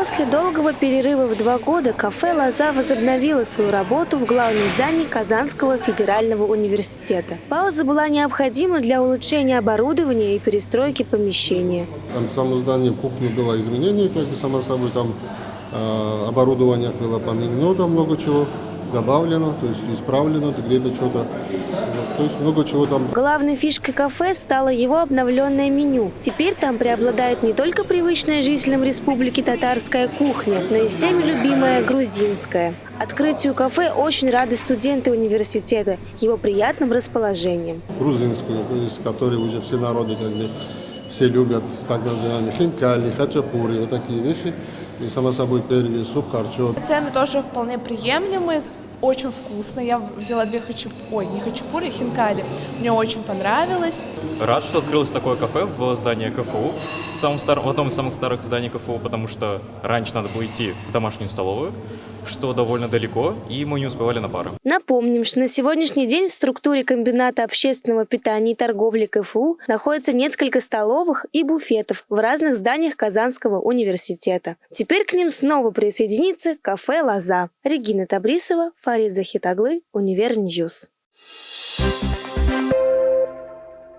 После долгого перерыва в два года кафе «Лоза» возобновило свою работу в главном здании Казанского федерального университета. Пауза была необходима для улучшения оборудования и перестройки помещения. Там в самом здании кухни было изменение, как бы само собой, там э, оборудование было поменено, там много чего добавлено, то есть исправлено, где-то что-то, то есть много чего там. Главной фишкой кафе стало его обновленное меню. Теперь там преобладает не только привычная жителям республики татарская кухня, но и всеми любимая грузинская. Открытию кафе очень рады студенты университета, его приятным расположением. грузинскую, то есть, которые уже все народы как бы, все любят, так называемые хинкали, хачапури, вот такие вещи. И само собой первый суп, харчо. Цены тоже вполне приемлемые, очень вкусно. Я взяла две хачапури, ой, не хачапури, а хинкали. Мне очень понравилось. Рад, что открылось такое кафе в здании КФУ, в, самом старом, в одном из самых старых зданий КФУ, потому что раньше надо было идти в домашнюю столовую, что довольно далеко, и мы не успевали на пары. Напомним, что на сегодняшний день в структуре комбината общественного питания и торговли КФУ находится несколько столовых и буфетов в разных зданиях Казанского университета. Теперь к ним снова присоединится кафе «Лоза». Регина Табрисова, Фарид Захитоглы, Univer News.